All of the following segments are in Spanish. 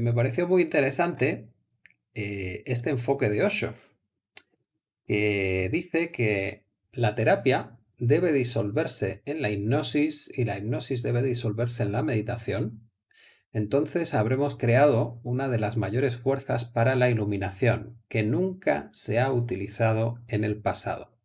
Me pareció muy interesante eh, este enfoque de Osho, que dice que la terapia debe disolverse en la hipnosis y la hipnosis debe disolverse en la meditación, entonces habremos creado una de las mayores fuerzas para la iluminación, que nunca se ha utilizado en el pasado.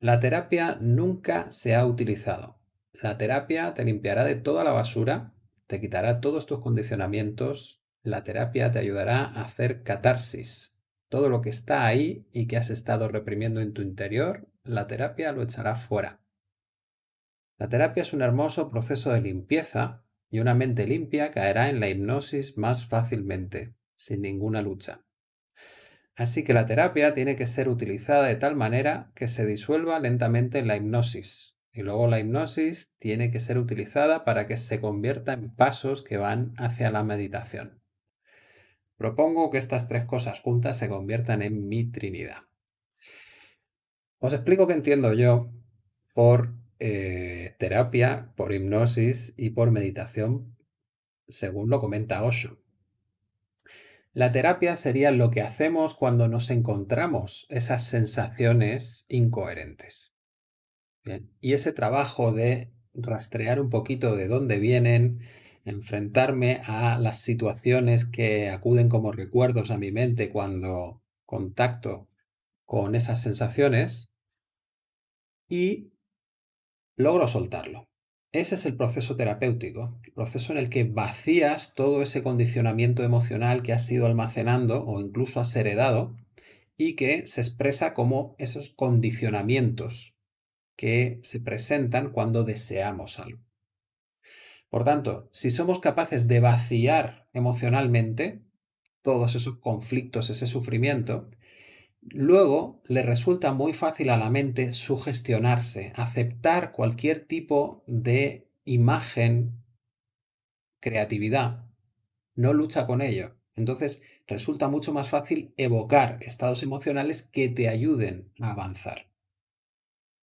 La terapia nunca se ha utilizado. La terapia te limpiará de toda la basura te quitará todos tus condicionamientos, la terapia te ayudará a hacer catarsis. Todo lo que está ahí y que has estado reprimiendo en tu interior, la terapia lo echará fuera. La terapia es un hermoso proceso de limpieza y una mente limpia caerá en la hipnosis más fácilmente, sin ninguna lucha. Así que la terapia tiene que ser utilizada de tal manera que se disuelva lentamente en la hipnosis, y luego la hipnosis tiene que ser utilizada para que se convierta en pasos que van hacia la meditación. Propongo que estas tres cosas juntas se conviertan en mi trinidad. Os explico qué entiendo yo por eh, terapia, por hipnosis y por meditación, según lo comenta Osho. La terapia sería lo que hacemos cuando nos encontramos esas sensaciones incoherentes. Y ese trabajo de rastrear un poquito de dónde vienen, enfrentarme a las situaciones que acuden como recuerdos a mi mente cuando contacto con esas sensaciones y logro soltarlo. Ese es el proceso terapéutico, el proceso en el que vacías todo ese condicionamiento emocional que has ido almacenando o incluso has heredado y que se expresa como esos condicionamientos que se presentan cuando deseamos algo. Por tanto, si somos capaces de vaciar emocionalmente todos esos conflictos, ese sufrimiento, luego le resulta muy fácil a la mente sugestionarse, aceptar cualquier tipo de imagen, creatividad, no lucha con ello. Entonces resulta mucho más fácil evocar estados emocionales que te ayuden a avanzar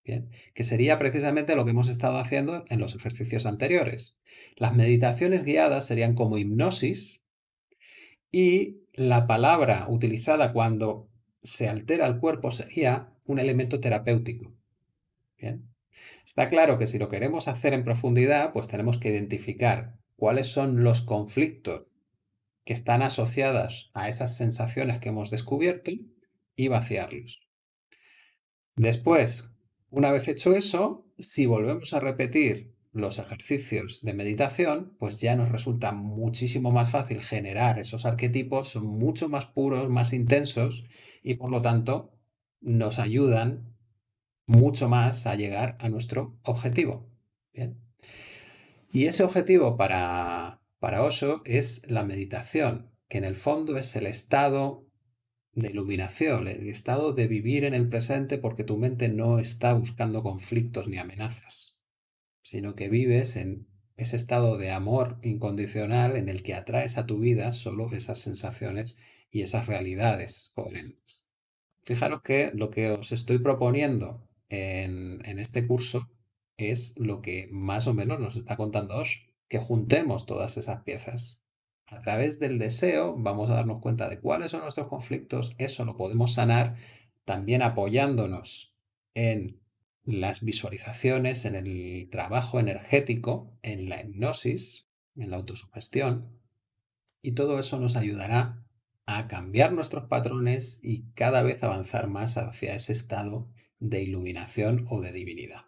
que sería precisamente lo que hemos estado haciendo en los ejercicios anteriores. Las meditaciones guiadas serían como hipnosis y la palabra utilizada cuando se altera el cuerpo sería un elemento terapéutico. Está claro que si lo queremos hacer en profundidad, pues tenemos que identificar cuáles son los conflictos que están asociados a esas sensaciones que hemos descubierto y vaciarlos. Después, una vez hecho eso, si volvemos a repetir los ejercicios de meditación, pues ya nos resulta muchísimo más fácil generar esos arquetipos, son mucho más puros, más intensos y por lo tanto nos ayudan mucho más a llegar a nuestro objetivo. Y ese objetivo para, para Osho es la meditación, que en el fondo es el estado de iluminación, el estado de vivir en el presente porque tu mente no está buscando conflictos ni amenazas, sino que vives en ese estado de amor incondicional en el que atraes a tu vida solo esas sensaciones y esas realidades coherentes. Fijaros que lo que os estoy proponiendo en, en este curso es lo que más o menos nos está contando Osho, que juntemos todas esas piezas a través del deseo vamos a darnos cuenta de cuáles son nuestros conflictos, eso lo podemos sanar también apoyándonos en las visualizaciones, en el trabajo energético, en la hipnosis, en la autosugestión, y todo eso nos ayudará a cambiar nuestros patrones y cada vez avanzar más hacia ese estado de iluminación o de divinidad.